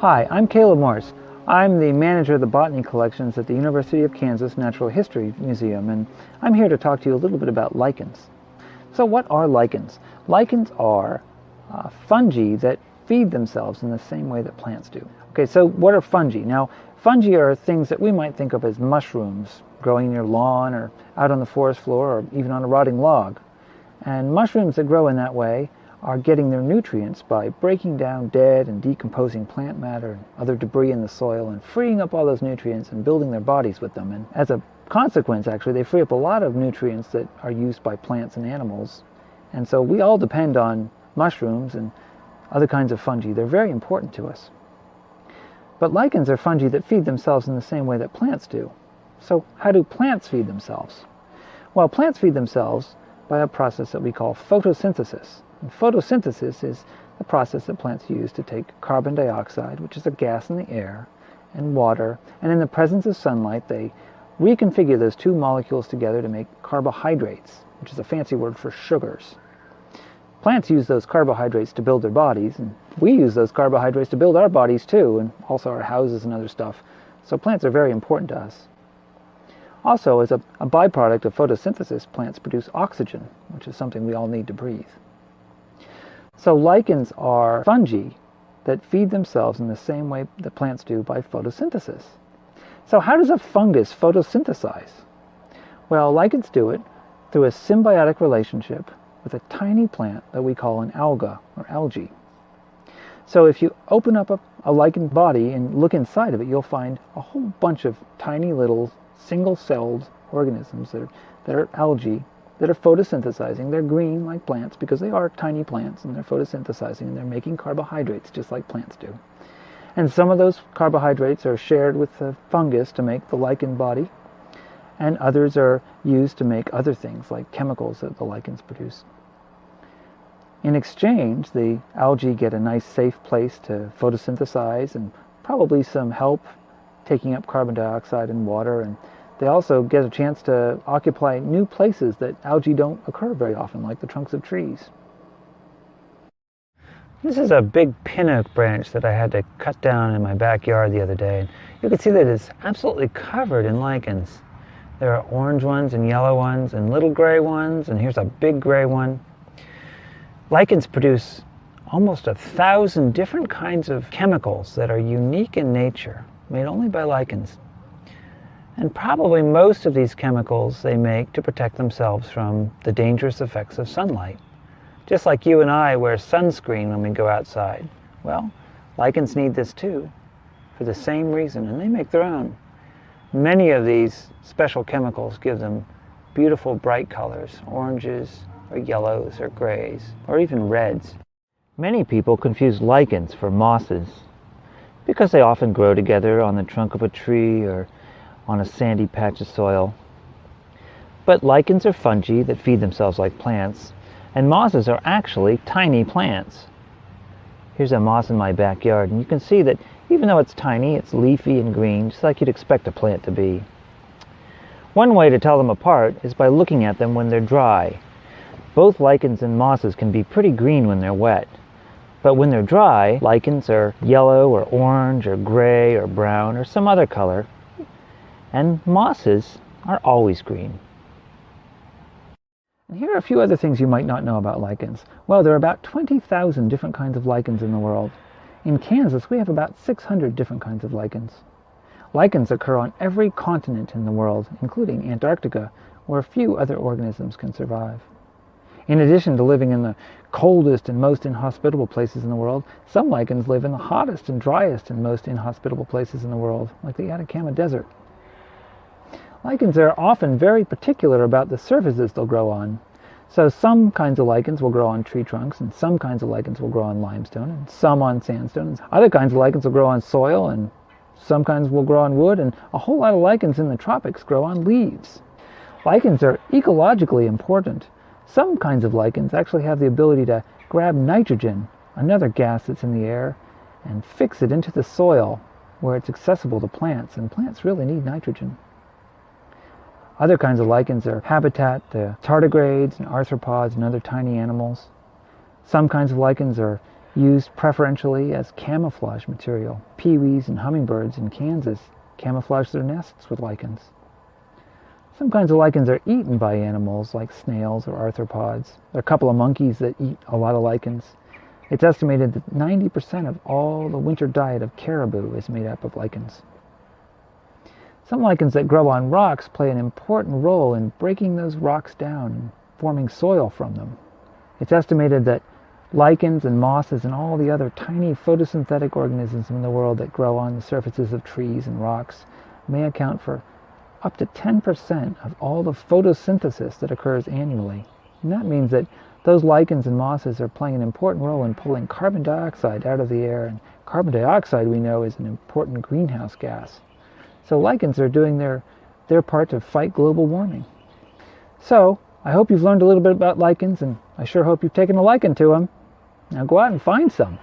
Hi, I'm Caleb Morse. I'm the manager of the botany collections at the University of Kansas Natural History Museum, and I'm here to talk to you a little bit about lichens. So what are lichens? Lichens are uh, fungi that feed themselves in the same way that plants do. Okay, so what are fungi? Now, fungi are things that we might think of as mushrooms growing in your lawn or out on the forest floor or even on a rotting log. And mushrooms that grow in that way are getting their nutrients by breaking down dead and decomposing plant matter and other debris in the soil and freeing up all those nutrients and building their bodies with them. And as a consequence, actually, they free up a lot of nutrients that are used by plants and animals. And so we all depend on mushrooms and other kinds of fungi. They're very important to us. But lichens are fungi that feed themselves in the same way that plants do. So how do plants feed themselves? Well, plants feed themselves by a process that we call photosynthesis. Photosynthesis is the process that plants use to take carbon dioxide, which is a gas in the air, and water, and in the presence of sunlight, they reconfigure those two molecules together to make carbohydrates, which is a fancy word for sugars. Plants use those carbohydrates to build their bodies, and we use those carbohydrates to build our bodies too, and also our houses and other stuff. So plants are very important to us. Also, as a, a byproduct of photosynthesis, plants produce oxygen, which is something we all need to breathe. So lichens are fungi that feed themselves in the same way that plants do by photosynthesis. So how does a fungus photosynthesize? Well, lichens do it through a symbiotic relationship with a tiny plant that we call an alga or algae. So if you open up a, a lichen body and look inside of it, you'll find a whole bunch of tiny little single-celled organisms that are, that are algae that are photosynthesizing. They're green like plants because they are tiny plants and they're photosynthesizing and they're making carbohydrates just like plants do. And some of those carbohydrates are shared with the fungus to make the lichen body and others are used to make other things like chemicals that the lichens produce. In exchange, the algae get a nice safe place to photosynthesize and probably some help taking up carbon dioxide and water and they also get a chance to occupy new places that algae don't occur very often, like the trunks of trees. This is a big pin oak branch that I had to cut down in my backyard the other day. You can see that it's absolutely covered in lichens. There are orange ones and yellow ones and little gray ones, and here's a big gray one. Lichens produce almost a thousand different kinds of chemicals that are unique in nature, made only by lichens. And probably most of these chemicals they make to protect themselves from the dangerous effects of sunlight. Just like you and I wear sunscreen when we go outside. Well, lichens need this too, for the same reason, and they make their own. Many of these special chemicals give them beautiful bright colors, oranges, or yellows, or grays, or even reds. Many people confuse lichens for mosses because they often grow together on the trunk of a tree or on a sandy patch of soil. But lichens are fungi that feed themselves like plants, and mosses are actually tiny plants. Here's a moss in my backyard, and you can see that even though it's tiny, it's leafy and green, just like you'd expect a plant to be. One way to tell them apart is by looking at them when they're dry. Both lichens and mosses can be pretty green when they're wet. But when they're dry, lichens are yellow or orange or gray or brown or some other color, and mosses are always green. And here are a few other things you might not know about lichens. Well, there are about 20,000 different kinds of lichens in the world. In Kansas, we have about 600 different kinds of lichens. Lichens occur on every continent in the world, including Antarctica, where few other organisms can survive. In addition to living in the coldest and most inhospitable places in the world, some lichens live in the hottest and driest and most inhospitable places in the world, like the Atacama Desert. Lichens are often very particular about the surfaces they'll grow on. So some kinds of lichens will grow on tree trunks, and some kinds of lichens will grow on limestone, and some on sandstone. And other kinds of lichens will grow on soil, and some kinds will grow on wood, and a whole lot of lichens in the tropics grow on leaves. Lichens are ecologically important. Some kinds of lichens actually have the ability to grab nitrogen, another gas that's in the air, and fix it into the soil where it's accessible to plants, and plants really need nitrogen. Other kinds of lichens are habitat to tardigrades and arthropods and other tiny animals. Some kinds of lichens are used preferentially as camouflage material. Peewees and hummingbirds in Kansas camouflage their nests with lichens. Some kinds of lichens are eaten by animals like snails or arthropods. There are a couple of monkeys that eat a lot of lichens. It's estimated that 90% of all the winter diet of caribou is made up of lichens. Some lichens that grow on rocks play an important role in breaking those rocks down and forming soil from them. It's estimated that lichens and mosses and all the other tiny photosynthetic organisms in the world that grow on the surfaces of trees and rocks may account for up to 10% of all the photosynthesis that occurs annually. And that means that those lichens and mosses are playing an important role in pulling carbon dioxide out of the air, and carbon dioxide we know is an important greenhouse gas. So lichens are doing their, their part to fight global warming. So, I hope you've learned a little bit about lichens, and I sure hope you've taken a liking to them. Now go out and find some.